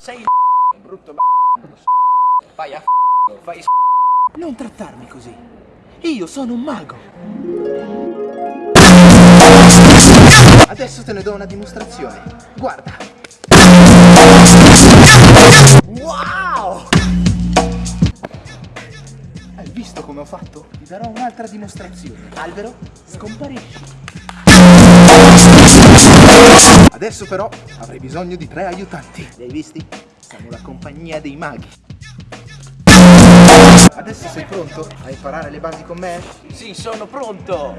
Sei il brutto b***o. Vai a fai. Non trattarmi così. Io sono un mago. Adesso te ne do una dimostrazione. Guarda. Wow! Hai visto come ho fatto? Ti darò un'altra dimostrazione. Albero, scomparisci. Adesso però avrei bisogno di tre aiutanti. Li hai visti? Siamo la compagnia dei maghi. Adesso sei pronto a imparare le basi con me? Sì, sono pronto!